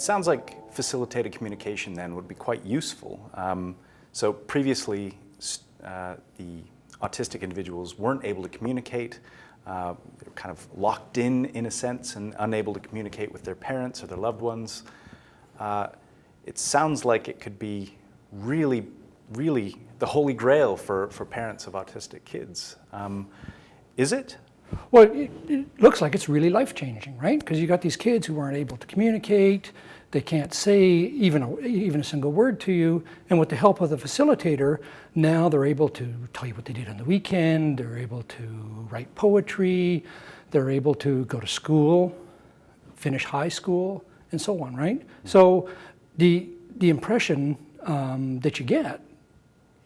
sounds like facilitated communication then would be quite useful. Um, so previously, uh, the autistic individuals weren't able to communicate. Uh, they were kind of locked in, in a sense, and unable to communicate with their parents or their loved ones. Uh, it sounds like it could be really, really the holy grail for, for parents of autistic kids. Um, is it? Well, it, it, looks like it's really life-changing, right? Because you got these kids who aren't able to communicate, they can't say even a, even a single word to you, and with the help of the facilitator, now they're able to tell you what they did on the weekend, they're able to write poetry, they're able to go to school, finish high school, and so on, right? So the, the impression um, that you get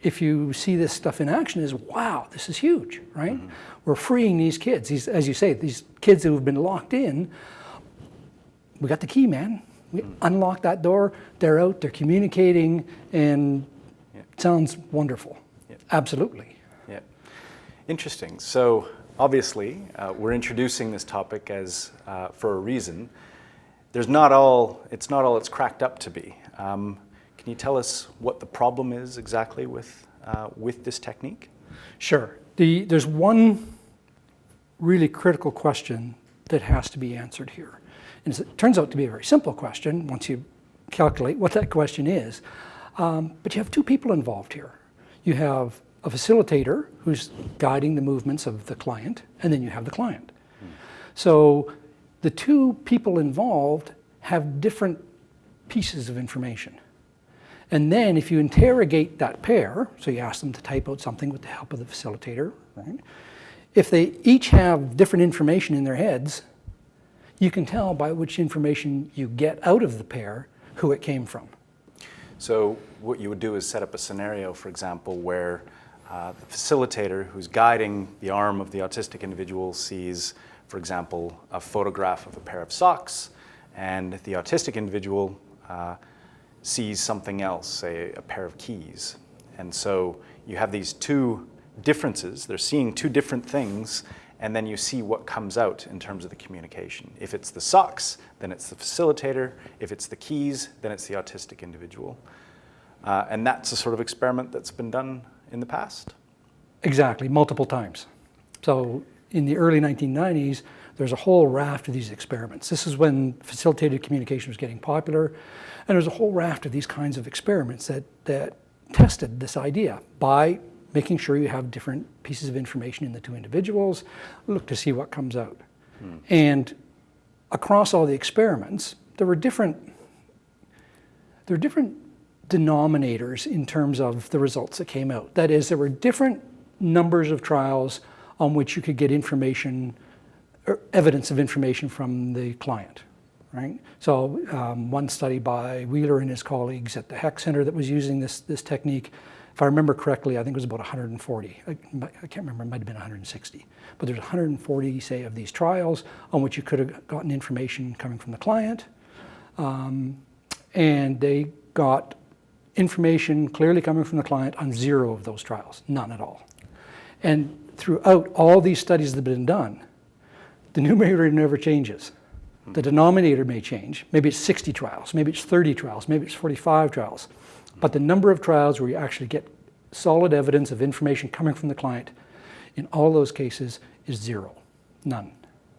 if you see this stuff in action is, wow, this is huge, right? Mm -hmm. We're freeing these kids. These, as you say, these kids who have been locked in, we got the key, man. We mm. unlock that door, they're out, they're communicating, and sounds wonderful. Absolutely. Yeah. Interesting. So obviously, uh, we're introducing this topic as uh, for a reason. There's not all, it's not all it's cracked up to be. Um, can you tell us what the problem is exactly with, uh, with this technique? Sure. The, there's one really critical question that has to be answered here. And it turns out to be a very simple question once you calculate what that question is. Um, but you have two people involved here. You have a facilitator who's guiding the movements of the client, and then you have the client. Hmm. So the two people involved have different pieces of information. And then if you interrogate that pair, so you ask them to type out something with the help of the facilitator, right? If they each have different information in their heads, you can tell by which information you get out of the pair who it came from. So what you would do is set up a scenario, for example, where uh, the facilitator who's guiding the arm of the autistic individual sees, for example, a photograph of a pair of socks, and the autistic individual uh, sees something else, say a pair of keys. And so you have these two differences, they're seeing two different things, and then you see what comes out in terms of the communication. If it's the socks, then it's the facilitator. If it's the keys, then it's the autistic individual. Uh, and that's a sort of experiment that's been done in the past? Exactly, multiple times. So in the early 1990s, there's a whole raft of these experiments. This is when facilitated communication was getting popular, and there's a whole raft of these kinds of experiments that, that tested this idea by making sure you have different pieces of information in the two individuals, look to see what comes out. Hmm. And across all the experiments, there were different, there were different denominators in terms of the results that came out. That is, there were different numbers of trials on which you could get information, or evidence of information from the client, right? So um, one study by Wheeler and his colleagues at the Heck Center that was using this, this technique if I remember correctly, I think it was about 140. I, I can't remember, it might have been 160. But there's 140, say, of these trials on which you could have gotten information coming from the client. Um, and they got information clearly coming from the client on zero of those trials, none at all. And throughout all these studies that have been done, the numerator never changes. The denominator may change. Maybe it's 60 trials, maybe it's 30 trials, maybe it's 45 trials. But the number of trials where you actually get solid evidence of information coming from the client in all those cases is zero, none.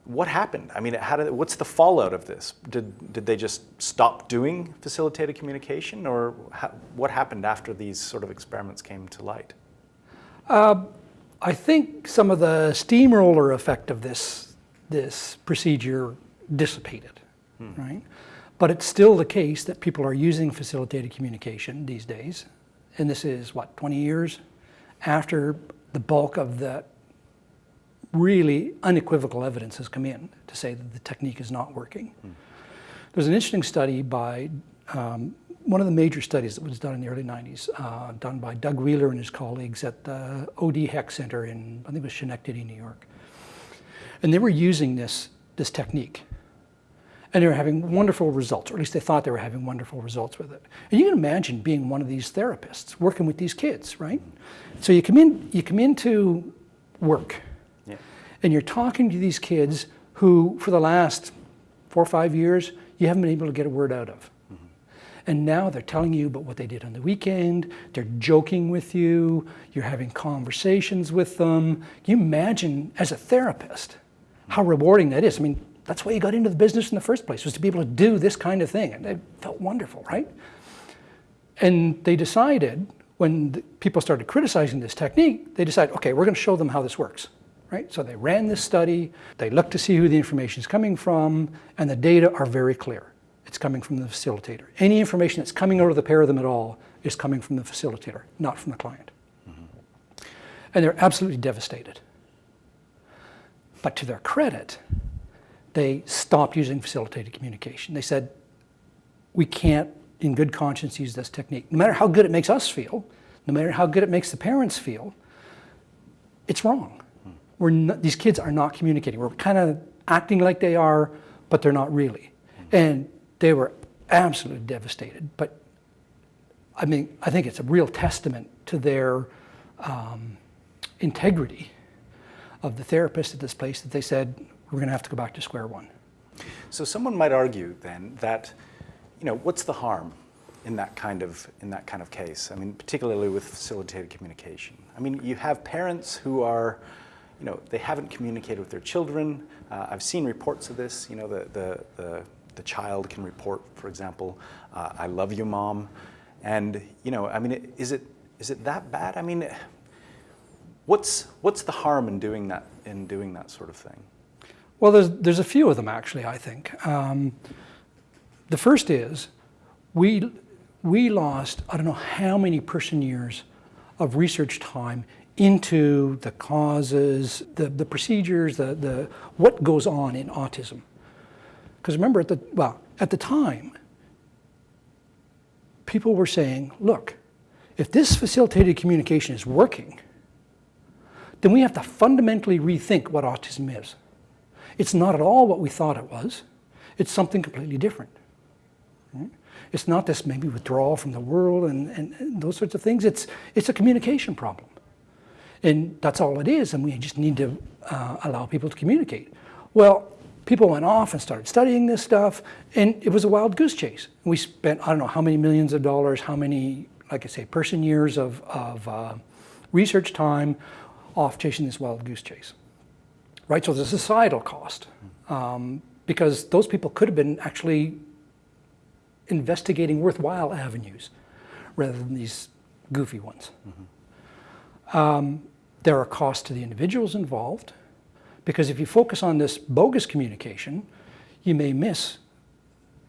What happened? I mean, how did, what's the fallout of this? Did, did they just stop doing facilitated communication or what happened after these sort of experiments came to light? Uh, I think some of the steamroller effect of this, this procedure dissipated, hmm. right? But it's still the case that people are using facilitated communication these days. And this is, what, 20 years after the bulk of the really unequivocal evidence has come in to say that the technique is not working. Hmm. There's an interesting study by um, one of the major studies that was done in the early 90s, uh, done by Doug Wheeler and his colleagues at the OD Heck Center in, I think it was Schenectady, New York. And they were using this, this technique and they were having wonderful results, or at least they thought they were having wonderful results with it. And you can imagine being one of these therapists, working with these kids, right? So you come in, you come into work, yeah. and you're talking to these kids who, for the last four or five years, you haven't been able to get a word out of. Mm-hmm. And now they're telling you about what they did on the weekend. They're joking with you. You're having conversations with them. Can you imagine, as a therapist, how rewarding that is? I mean, that's why you got into the business in the first place, was to be able to do this kind of thing. And it felt wonderful, right? And they decided, when the people started criticizing this technique, they decided, okay, we're going to show them how this works. Right? So they ran this study, they looked to see who the information is coming from, and the data are very clear. It's coming from the facilitator. Any information that's coming out of the pair of them at all is coming from the facilitator, not from the client. Mm-hmm. And they're absolutely devastated. But to their credit, they stopped using facilitated communication. They said, we can't, in good conscience, use this technique. No matter how good it makes us feel, no matter how good it makes the parents feel, it's wrong. We're not, these kids are not communicating. We're kind of acting like they are, but they're not really. And they were absolutely devastated. But I mean, I think it's a real testament to their um, integrity of the therapist at this place that they said, we're going to have to go back to square one. So someone might argue then that, you know, what's the harm in that kind of in that kind of case? I mean, particularly with facilitated communication. I mean, you have parents who are you know, they haven't communicated with their children. Uh, I've seen reports of this. You know, the, the, the, the child can report, for example, uh, I love you, mom. And, you know, I mean, is it, is it that bad? I mean, what's, what's the harm in doing that, in doing that sort of thing? Well, there's, there's a few of them, actually, I think. Um, the first is we, we lost, I don't know how many person years of research time into the causes, the, the procedures, the, the, what goes on in autism. Because remember, at the, well, at the time, people were saying, look, if this facilitated communication is working, then we have to fundamentally rethink what autism is. It's not at all what we thought it was. It's something completely different. Right? It's not this maybe withdrawal from the world and, and, and those sorts of things. It's, it's a communication problem. And that's all it is, and we just need to uh, allow people to communicate. Well, people went off and started studying this stuff, and it was a wild goose chase. We spent, I don't know how many millions of dollars, how many, like I say, person years of, of uh, research time off chasing this wild goose chase. Right, so there's a societal cost, um, because those people could have been actually investigating worthwhile avenues rather than these goofy ones. Mm -hmm. um, there are costs to the individuals involved, because if you focus on this bogus communication, you may miss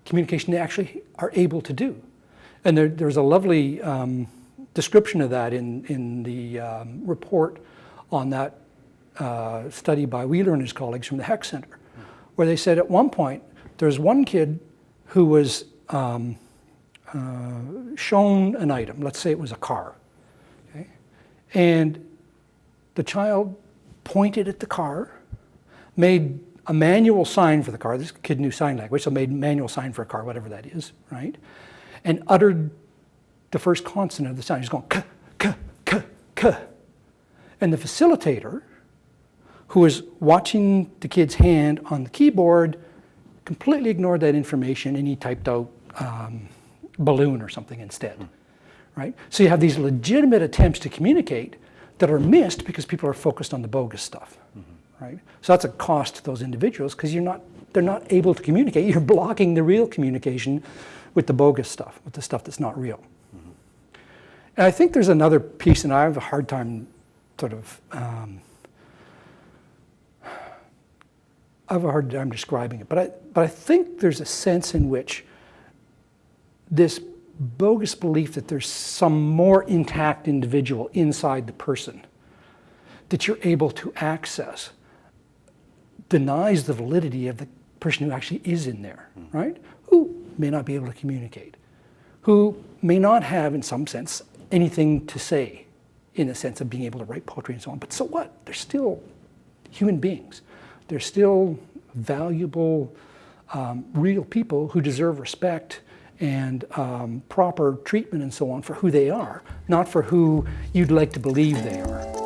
communication they actually are able to do. And there, there's a lovely um, description of that in, in the um, report on that uh, study by Wheeler and his colleagues from the Heck Center, where they said at one point, there's one kid who was um, uh, shown an item, let's say it was a car, okay? and the child pointed at the car, made a manual sign for the car. This kid knew sign language, so made manual sign for a car, whatever that is, right? And uttered the first consonant of the sign. He's going, k, k, k, k. And the facilitator, who was watching the kid's hand on the keyboard, completely ignored that information and he typed out um, balloon or something instead, right? So you have these legitimate attempts to communicate that are missed because people are focused on the bogus stuff, right? So that's a cost to those individuals because you're not, they're not able to communicate. You're blocking the real communication with the bogus stuff, with the stuff that's not real. Mm -hmm. And I think there's another piece, and I have a hard time sort of, um, I have a hard time describing it, but I, but I think there's a sense in which this bogus belief that there's some more intact individual inside the person that you're able to access denies the validity of the person who actually is in there, hmm. right? Who may not be able to communicate, who may not have, in some sense, anything to say in the sense of being able to write poetry and so on. But so what? They're still human beings. They're still valuable, um, real people who deserve respect and um, proper treatment and so on for who they are, not for who you'd like to believe they are.